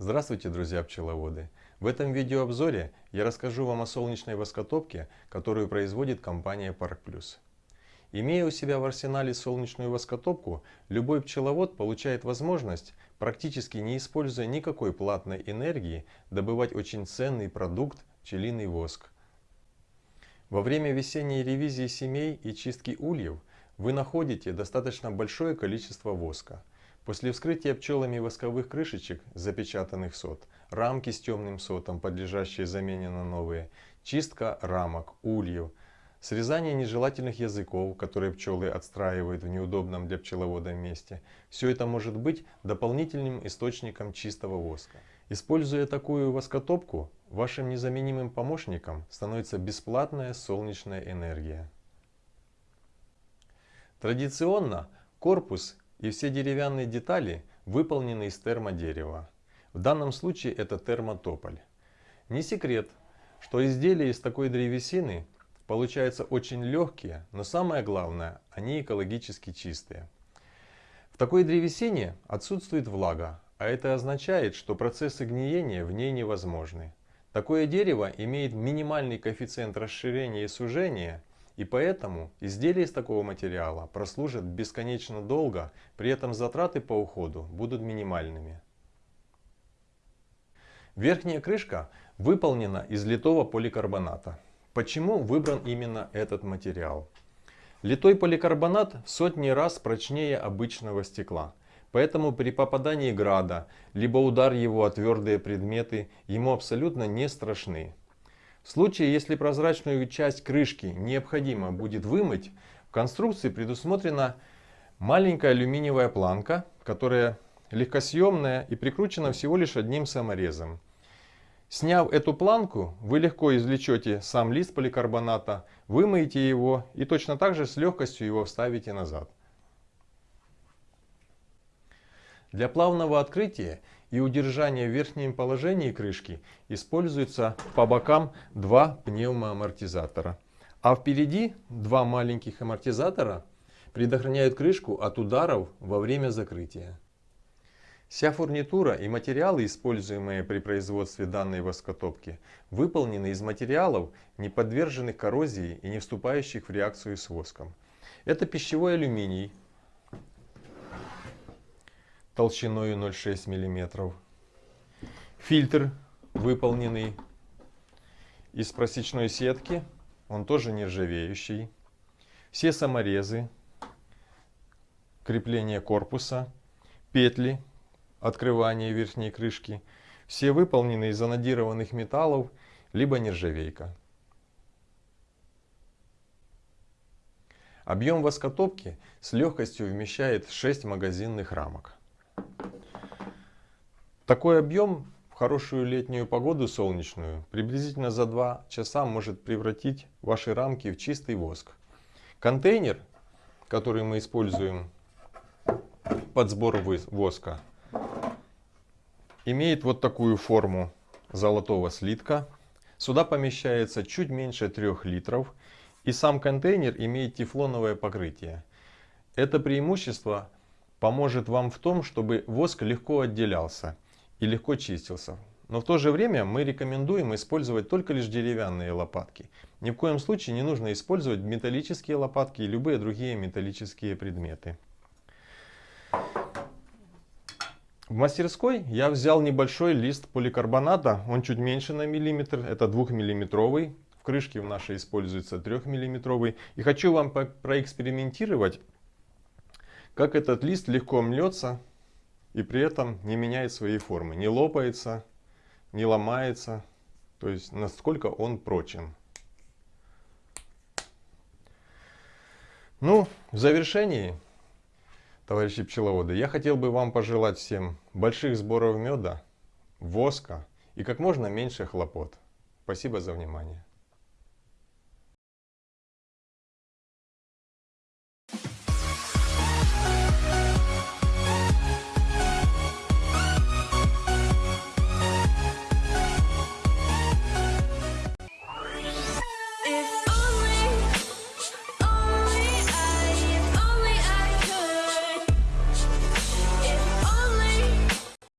Здравствуйте, друзья пчеловоды! В этом видеообзоре я расскажу вам о солнечной воскотопке, которую производит компания Park Plus. Имея у себя в арсенале солнечную воскотопку, любой пчеловод получает возможность, практически не используя никакой платной энергии, добывать очень ценный продукт – пчелиный воск. Во время весенней ревизии семей и чистки ульев вы находите достаточно большое количество воска – После вскрытия пчелами восковых крышечек, запечатанных сот, рамки с темным сотом, подлежащие замене на новые, чистка рамок, ульев, срезание нежелательных языков, которые пчелы отстраивают в неудобном для пчеловода месте, все это может быть дополнительным источником чистого воска. Используя такую воскотопку, вашим незаменимым помощником становится бесплатная солнечная энергия. Традиционно корпус и все деревянные детали выполнены из термодерева. В данном случае это термотополь. Не секрет, что изделия из такой древесины получаются очень легкие, но самое главное, они экологически чистые. В такой древесине отсутствует влага, а это означает, что процессы гниения в ней невозможны. Такое дерево имеет минимальный коэффициент расширения и сужения и поэтому изделия из такого материала прослужат бесконечно долго, при этом затраты по уходу будут минимальными. Верхняя крышка выполнена из литого поликарбоната. Почему выбран именно этот материал? Литой поликарбонат в сотни раз прочнее обычного стекла. Поэтому при попадании града, либо удар его о твердые предметы, ему абсолютно не страшны. В случае, если прозрачную часть крышки необходимо будет вымыть, в конструкции предусмотрена маленькая алюминиевая планка, которая легкосъемная и прикручена всего лишь одним саморезом. Сняв эту планку, вы легко извлечете сам лист поликарбоната, вымоете его и точно так же с легкостью его вставите назад. Для плавного открытия и удержания в верхнем положении крышки используются по бокам два пневмоамортизатора. А впереди два маленьких амортизатора предохраняют крышку от ударов во время закрытия. Вся фурнитура и материалы, используемые при производстве данной воскотопки, выполнены из материалов, не подверженных коррозии и не вступающих в реакцию с воском. Это пищевой алюминий, толщиной 0,6 мм. Фильтр выполненный из просечной сетки, он тоже нержавеющий. Все саморезы, крепление корпуса, петли, открывание верхней крышки, все выполнены из анодированных металлов, либо нержавейка. Объем воскотопки с легкостью вмещает 6 магазинных рамок. Такой объем в хорошую летнюю погоду солнечную приблизительно за 2 часа может превратить ваши рамки в чистый воск. Контейнер, который мы используем под сбор воска, имеет вот такую форму золотого слитка. Сюда помещается чуть меньше 3 литров. И сам контейнер имеет тефлоновое покрытие. Это преимущество поможет вам в том, чтобы воск легко отделялся и легко чистился. Но в то же время мы рекомендуем использовать только лишь деревянные лопатки. Ни в коем случае не нужно использовать металлические лопатки и любые другие металлические предметы. В мастерской я взял небольшой лист поликарбоната, он чуть меньше на миллиметр, это 2 миллиметровый. В крышке в нашей используется 3 миллиметровый. И хочу вам проэкспериментировать, как этот лист легко мнется и при этом не меняет своей формы, не лопается, не ломается, то есть насколько он прочен. Ну, в завершении, товарищи пчеловоды, я хотел бы вам пожелать всем больших сборов меда, воска и как можно меньше хлопот. Спасибо за внимание.